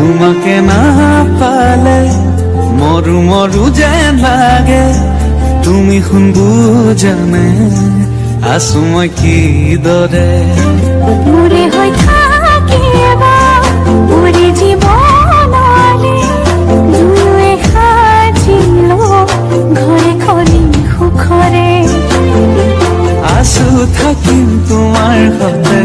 তোমাকে না পালে মরু মরু যেন লাগে তুমি শুন বুজানে আছো মই কিদৰে মোৰে হৈ থাকিব মোৰে জীৱনলে দুয়ে সাজিলো ঘৰে খনি সুখৰে আছো থাকিম তোমাৰ সতে